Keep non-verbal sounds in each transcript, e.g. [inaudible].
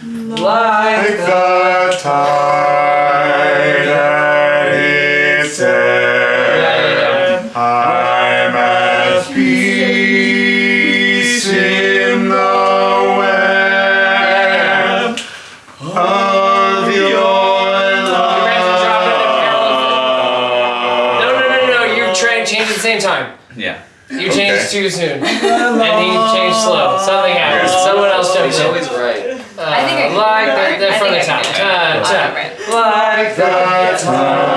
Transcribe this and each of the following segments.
Like the tide at its ebb, I'm at peace in the web of your love. No, no, no, no, you try and change at the same time. Yeah. You changed Okay. too soon. [laughs] And he changed slow. Something happened. Someone else jumped He's in. always right. Uh, I think I can like do the, it. the I from the think I top. Can do it. Ta, I'll ta. do it. Like The tide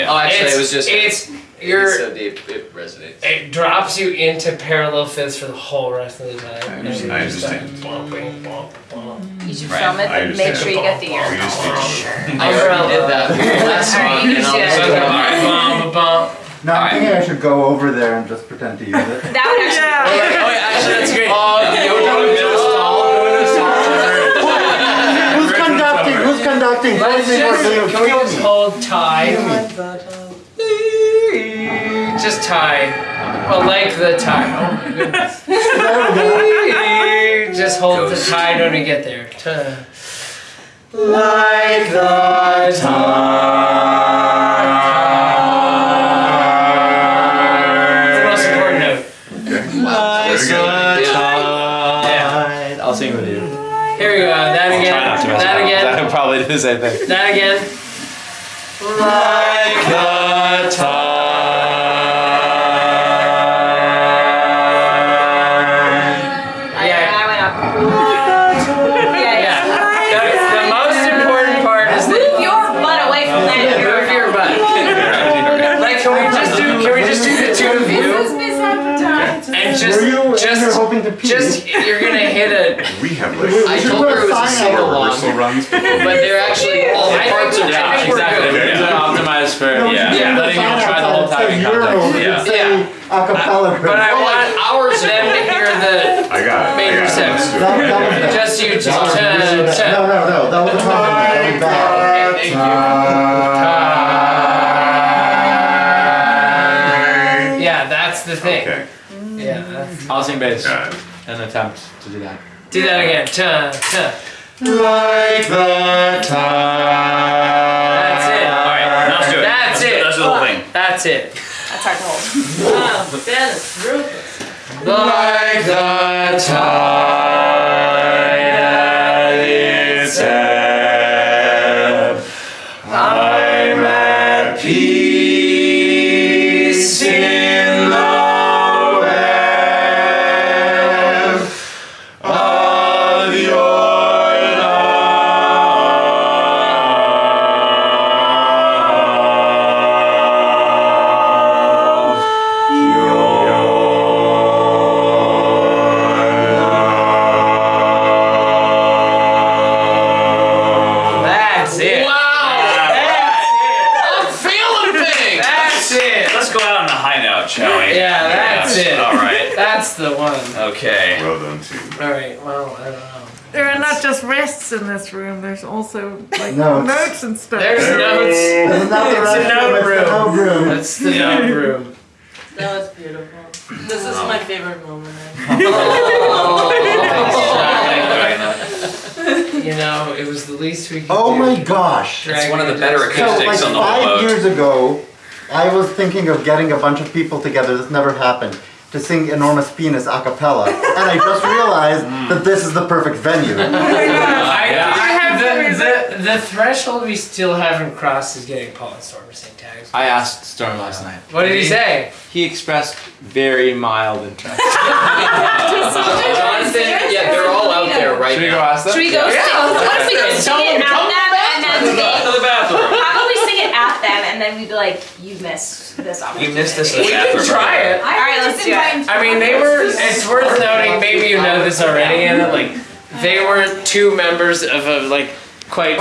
Yeah, yeah, yeah, yeah. Oh, actually, It's, it was just. it's it's you're so deep, it resonates. it drops you into parallel fifths for the whole rest of the time. I understand- I And you just understand. You should Right. film it, I but make sure you get the We ear. just need to- I already did that oh, with the last song, you and I'll should. just So, go, alright, bump, bump. No, I'm thinking I should go over there and just pretend to use it. That would actually. Oh, oh yeah, actually, that's great. Oh, Who's conducting? Let's just, can we just hold tide? Just tie. Oh, like the tie. Oh my goodness. Just hold the tide when we get there. Like the It's the most important note. Like the Yeah. Probably do the same thing. That again. Like the just, Were you just, ever hoping to pee? just, you're gonna hit a. We have like I told her it was a sign sing along, rehearsal runs. but they're actually all the parts think- are I yeah, think we're exactly. good. Optimized for No, yeah. you should letting you try the whole time in context. Euro, Yeah. it acapella group. But I like want hours them to hear the I got it. Major I got it. seven. Let's do it. That- that was just you two. That was Ta, really bad. ta. No, no, no, that was a compliment. That was bad. Thank you. Yeah, that's the thing. Okay. Yeah, that's, I'll sing bass. Got. An attempt to do that. do that again. Ta, ta. Like the tide. That's it. Alright, now let's do it. That's it. That's the whole thing. That's it. That's hard to hold. Wow, Dennis, Rufus. Like the tide That's the one. Okay. Well done, too. All right. Well, I don't know. There are not just rests in this room. There's also like Notes. notes and stuff. There's notes. There's another It's a restroom, note it's the room. note room. That's the note room. That was beautiful. This is oh. my favorite moment. [laughs] [laughs] Oh, you know, it was the least we could Oh do. my gosh. It's one of the better So acoustics like on the whole five boat. years ago, I was thinking of getting a bunch of people together, this never happened, to sing Enormous Penis a cappella. [laughs] and I just realized mm. that this is the perfect venue. [laughs] I, I have the, the, the threshold we still haven't crossed is getting Paul and Storm to sing tags. I asked Storm last night. What did he say? He expressed very mild interest. [laughs] Jonathan, yeah, they're all out there right Should we go now. ask them? Should we go sing? What if we go sing it at them and then they to the bathroom. probably sing it at them and then we'd be like, you missed this opportunity. You missed this in We the can try it. All right, let's do it. I mean, they were. It's worth noting. Maybe you know this already, and like They were two members of a like quite